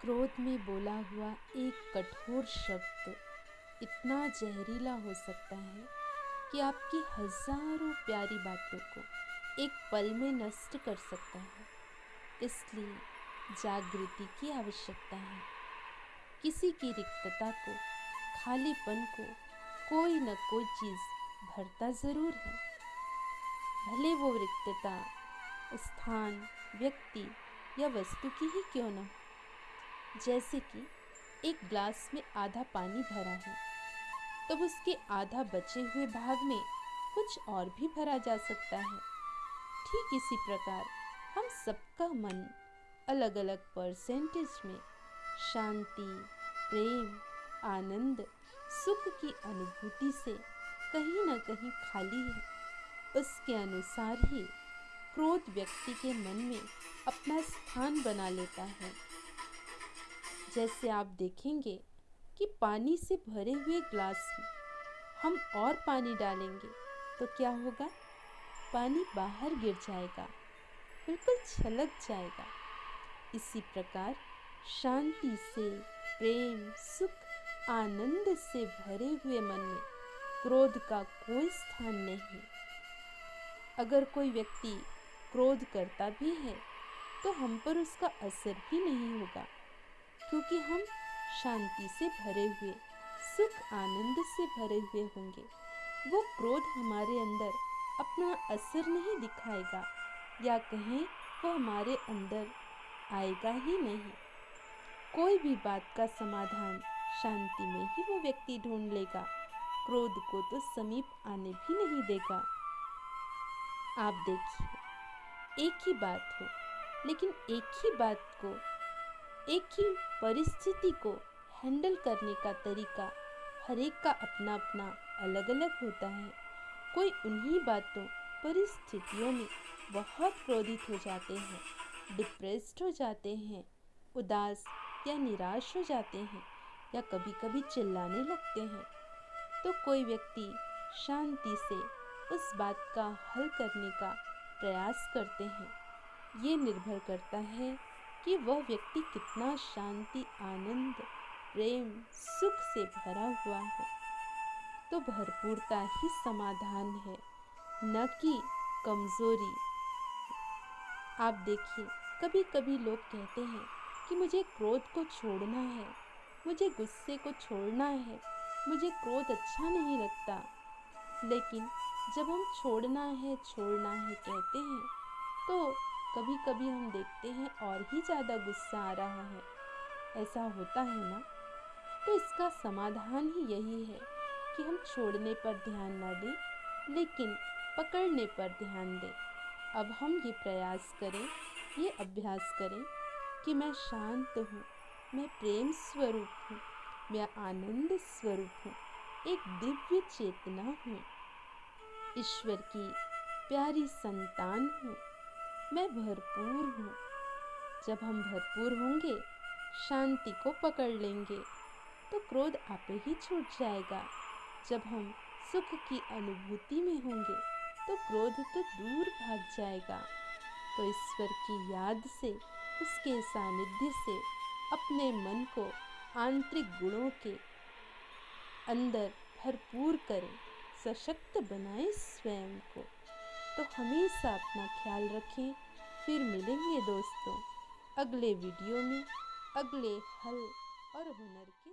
क्रोध में बोला हुआ एक कठोर शब्द इतना जहरीला हो सकता है कि आपकी हज़ारों प्यारी बातों को एक पल में नष्ट कर सकता है। इसलिए जागृति की आवश्यकता है। किसी की रिक्तता को, खालीपन को कोई न कोई चीज़ भरता ज़रूर है। भले वो रिक्तता, स्थान, व्यक्ति या वस्तु की ही क्यों न जैसे कि एक ग्लास में आधा पानी भरा है, तब उसके आधा बचे हुए भाग में कुछ और भी भरा जा सकता है। ठीक इसी प्रकार हम सबका मन अलग अलग परसेंटेज में शांति, प्रेम, आनंद, सुख की अनुभूति से कहीं ना कहीं खाली है। उसके अनुसार ही क्रोध व्यक्ति के मन में अपना स्थान बना लेता है। जैसे आप देखेंगे कि पानी से भरे हुए ग्लास में हम और पानी डालेंगे तो क्या होगा? पानी बाहर गिर जाएगा, बिल्कुल छलक जाएगा। इसी प्रकार शांति से, प्रेम, सुख, आनंद से भरे हुए मन में क्रोध का कोई स्थान नहीं। अगर कोई व्यक्ति क्रोध करता भी है तो हम पर उसका असर भी नहीं होगा। क्योंकि हम शांति से भरे हुए, सुख आनंद से भरे हुए होंगे। वो क्रोध हमारे अंदर अपना असर नहीं दिखाएगा, या कहें वो हमारे अंदर आएगा ही नहीं। कोई भी बात का समाधान शांति में ही वो व्यक्ति ढूंढ लेगा। क्रोध को तो समीप आने भी नहीं देगा। आप देखिए, एक ही बात हो, लेकिन एक ही बात को एक ही परिस्थिति को हैंडल करने का तरीका हर एक का अपना अपना अलग अलग होता है। कोई उन्हीं बातों, परिस्थितियों में बहुत क्रोधित हो जाते हैं, डिप्रेस्ड हो जाते हैं, उदास या निराश हो जाते हैं या कभी कभी चिल्लाने लगते हैं। तो कोई व्यक्ति शांति से उस बात का हल करने का प्रयास करते हैं। ये निर्भर करता है कि वह व्यक्ति कितना शांति, आनंद, प्रेम, सुख से भरा हुआ है। तो भरपूरता ही समाधान है, न कि कमज़ोरी। आप देखिए कभी कभी लोग कहते हैं कि मुझे क्रोध को छोड़ना है, मुझे गुस्से को छोड़ना है, मुझे क्रोध अच्छा नहीं लगता। लेकिन जब हम छोड़ना है छोड़ना है कहते हैं तो कभी कभी हम देखते हैं और ही ज़्यादा गुस्सा आ रहा है। ऐसा होता है ना? तो इसका समाधान ही यही है कि हम छोड़ने पर ध्यान ना दें, लेकिन पकड़ने पर ध्यान दें। अब हम ये प्रयास करें, ये अभ्यास करें कि मैं शांत हूँ, मैं प्रेम स्वरूप हूँ, मैं आनंद स्वरूप हूँ, एक दिव्य चेतना हूँ। ईश्वर की प्यारी संतान हूँ। मैं भरपूर हूँ। जब हम भरपूर होंगे, शांति को पकड़ लेंगे तो क्रोध आपे ही छूट जाएगा। जब हम सुख की अनुभूति में होंगे तो क्रोध तो दूर भाग जाएगा। तो ईश्वर की याद से, उसके सानिध्य से, अपने मन को आंतरिक गुणों के अंदर भरपूर करें। सशक्त बनाएँ स्वयं को। तो हमेशा अपना ख्याल रखें। फिर मिलेंगे दोस्तों अगले वीडियो में। अगले हल और हुनर के